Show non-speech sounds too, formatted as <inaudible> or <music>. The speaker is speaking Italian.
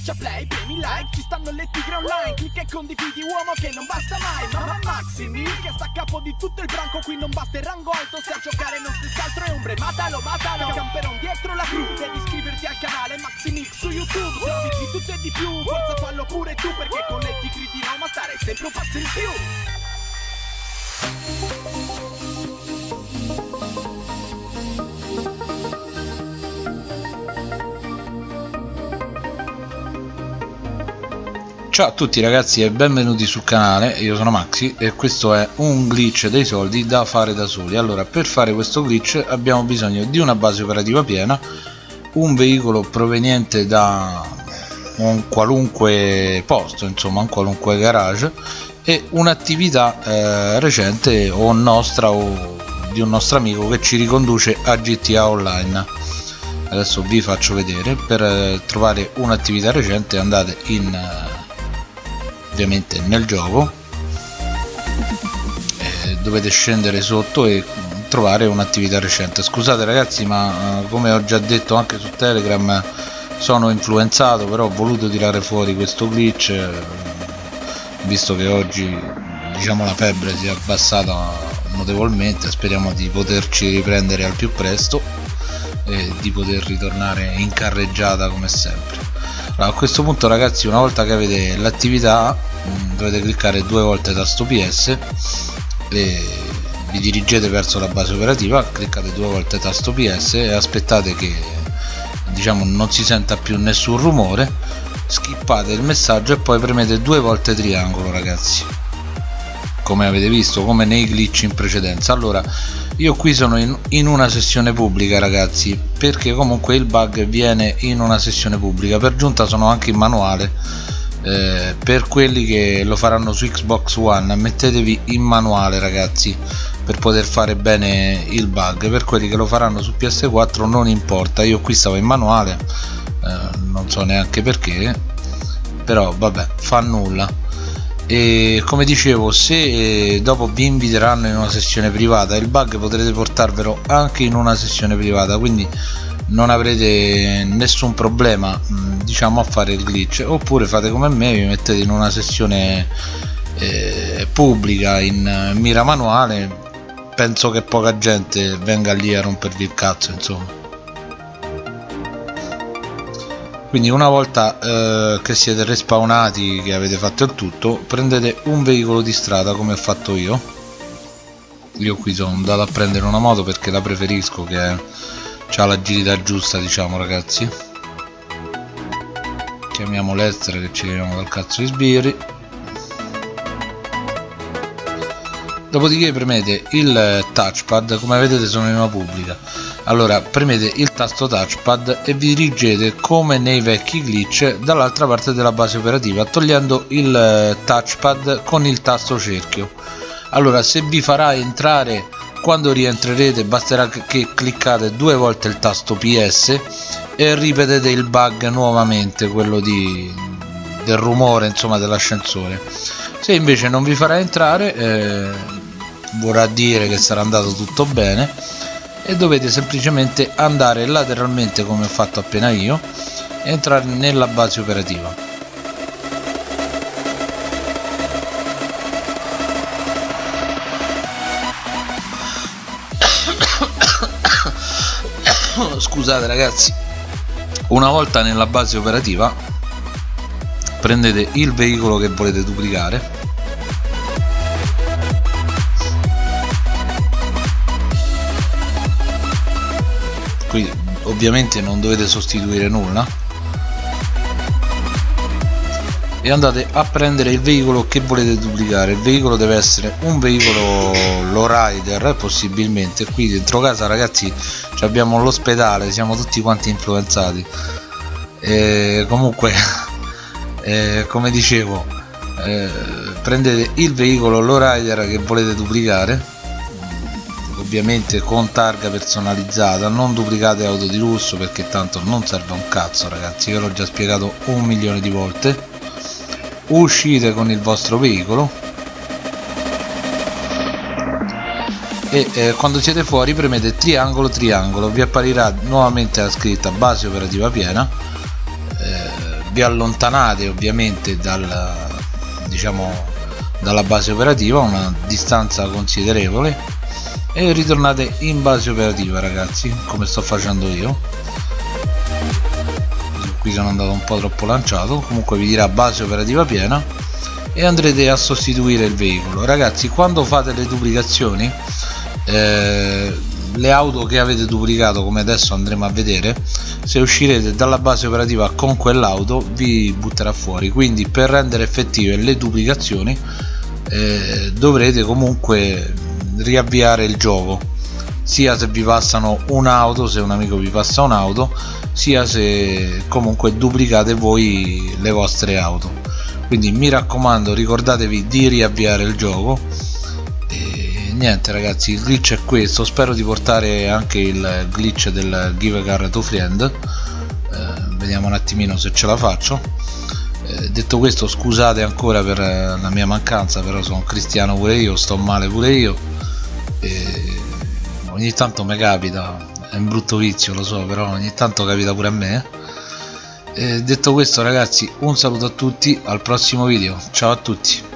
Schiaccia play, premi like, ci stanno le tigre online Clicca e condividi uomo che non basta mai Mamma Maximi che sta a capo di tutto il branco Qui non basta il rango alto se a giocare non stessi altro è ombre Matalo, matalo, camperon dietro la crew Devi iscriverti al canale Maximix su YouTube Servizi di tutto e di più, forza fallo pure tu Perché con le tigre di Roma stare sempre un passo in più Ciao a tutti ragazzi e benvenuti sul canale, io sono Maxi e questo è un glitch dei soldi da fare da soli. Allora per fare questo glitch abbiamo bisogno di una base operativa piena un veicolo proveniente da un qualunque posto, insomma un qualunque garage e un'attività eh, recente o nostra o di un nostro amico che ci riconduce a GTA Online. Adesso vi faccio vedere. Per eh, trovare un'attività recente andate in eh, ovviamente nel gioco. Eh, dovete scendere sotto e trovare un'attività recente. Scusate ragazzi ma eh, come ho già detto anche su telegram sono influenzato però ho voluto tirare fuori questo glitch eh, visto che oggi diciamo la febbre si è abbassata notevolmente speriamo di poterci riprendere al più presto e di poter ritornare in carreggiata come sempre allora, a questo punto ragazzi una volta che avete l'attività mm, dovete cliccare due volte tasto PS e vi dirigete verso la base operativa cliccate due volte tasto PS e aspettate che diciamo non si senta più nessun rumore skippate il messaggio e poi premete due volte triangolo ragazzi come avete visto come nei glitch in precedenza. Allora io qui sono in, in, una sessione pubblica ragazzi perché comunque il bug viene in una sessione pubblica. Per giunta sono anche in manuale eh, per quelli che lo faranno su Xbox One mettetevi in manuale ragazzi per poter fare bene il bug. Per quelli che lo faranno su PS4 non importa io qui stavo in manuale eh, non so neanche perché però vabbè fa nulla e come dicevo se eh, dopo vi inviteranno in una sessione privata il bug potrete portarvelo anche in una sessione privata quindi non avrete nessun problema mm, diciamo a fare il glitch. Oppure fate come me vi mettete in una sessione eh, pubblica in mira manuale penso che poca gente venga lì a rompervi il cazzo insomma quindi una volta eh, che siete respawnati che avete fatto il tutto prendete un veicolo di strada come ho fatto io. Io qui sono andato a prendere una moto perché la preferisco che ha l'agilità giusta diciamo ragazzi. Chiamiamo l'estero che ci leviamo dal cazzo di sbirri dopodiché premete il touchpad come vedete sono in una pubblica. Allora premete il tasto touchpad e vi dirigete come nei vecchi glitch dall'altra parte della base operativa togliendo il eh, touchpad con il tasto cerchio. Allora se vi farà entrare quando rientrerete basterà che cliccate due volte il tasto PS e ripetete il bug nuovamente quello di, del rumore insomma dell'ascensore. Se invece non vi farà entrare eh, vorrà dire che sarà andato tutto bene e dovete semplicemente andare lateralmente come ho fatto appena io e entrare nella base operativa. <coughs> Scusate ragazzi. Una volta nella base operativa prendete il veicolo che volete duplicare. Qui ovviamente non dovete sostituire nulla. E andate a prendere il veicolo che volete duplicare. Il veicolo deve essere un veicolo lowrider possibilmente. Qui dentro casa ragazzi abbiamo l'ospedale siamo tutti quanti influenzati. E comunque <laughs> eh, come dicevo eh, prendete il veicolo lowrider che volete duplicare. Ovviamente con targa personalizzata non duplicate auto di lusso perché tanto non serve un cazzo ragazzi. Io l'ho già spiegato un milione di volte. Uscite con il vostro veicolo. E eh, quando siete fuori premete triangolo triangolo. Vi apparirà nuovamente la scritta base operativa piena vi allontanate ovviamente dal, diciamo, dalla base operativa una distanza considerevole. E ritornate in base operativa ragazzi come sto facendo io. Qui sono andato un po' troppo lanciato. Comunque vi dirà base operativa piena e andrete a sostituire il veicolo. Ragazzi quando fate le duplicazioni eh, le auto che avete duplicato come adesso andremo a vedere se uscirete dalla base operativa con quell'auto vi butterà fuori. Quindi per rendere effettive le duplicazioni eh, dovrete comunque riavviare il gioco. Sia se vi passano un'auto se un amico vi passa un'auto sia se comunque duplicate voi le vostre auto. Quindi mi raccomando ricordatevi di riavviare il gioco niente ragazzi il glitch è questo. Spero di portare anche il glitch del give car to friend. Eh, vediamo un attimino se ce la faccio. Eh, detto questo scusate ancora per la mia mancanza però sono cristiano pure io sto male pure io. E ogni tanto mi capita è un brutto vizio lo so però ogni tanto capita pure a me. E detto questo ragazzi un saluto a tutti al prossimo video. Ciao a tutti